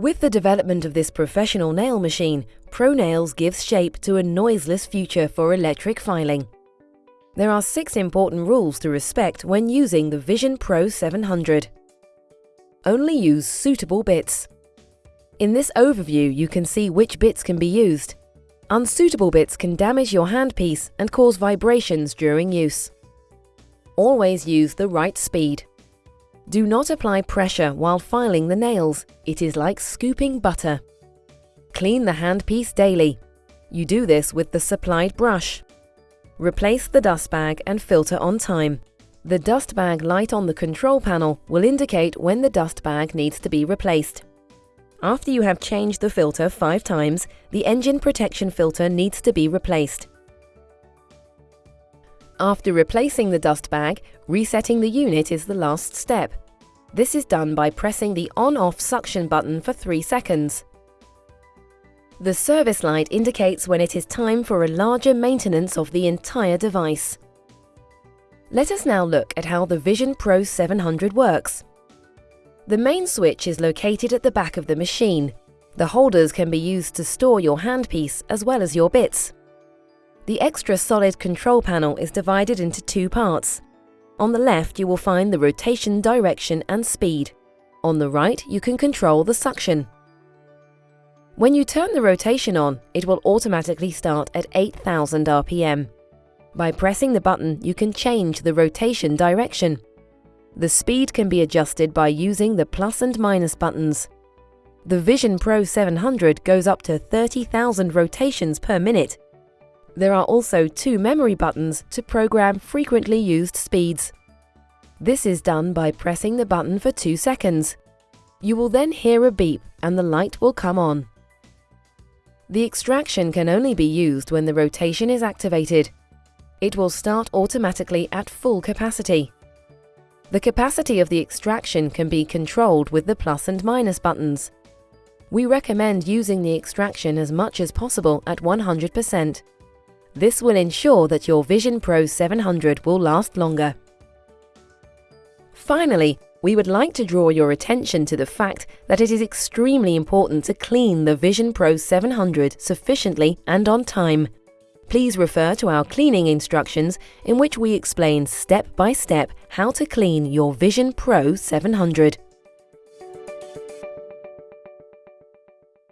With the development of this professional nail machine, ProNails gives shape to a noiseless future for electric filing. There are six important rules to respect when using the Vision Pro 700. Only use suitable bits. In this overview, you can see which bits can be used. Unsuitable bits can damage your handpiece and cause vibrations during use. Always use the right speed. Do not apply pressure while filing the nails. It is like scooping butter. Clean the handpiece daily. You do this with the supplied brush. Replace the dust bag and filter on time. The dust bag light on the control panel will indicate when the dust bag needs to be replaced. After you have changed the filter five times, the engine protection filter needs to be replaced. After replacing the dust bag, resetting the unit is the last step. This is done by pressing the on-off suction button for 3 seconds. The service light indicates when it is time for a larger maintenance of the entire device. Let us now look at how the Vision Pro 700 works. The main switch is located at the back of the machine. The holders can be used to store your handpiece as well as your bits. The extra solid control panel is divided into two parts. On the left you will find the rotation direction and speed. On the right you can control the suction. When you turn the rotation on, it will automatically start at 8000 RPM. By pressing the button you can change the rotation direction. The speed can be adjusted by using the plus and minus buttons. The Vision Pro 700 goes up to 30,000 rotations per minute there are also two memory buttons to program frequently used speeds. This is done by pressing the button for two seconds. You will then hear a beep and the light will come on. The extraction can only be used when the rotation is activated. It will start automatically at full capacity. The capacity of the extraction can be controlled with the plus and minus buttons. We recommend using the extraction as much as possible at 100%. This will ensure that your Vision Pro 700 will last longer. Finally, we would like to draw your attention to the fact that it is extremely important to clean the Vision Pro 700 sufficiently and on time. Please refer to our cleaning instructions in which we explain step by step how to clean your Vision Pro 700.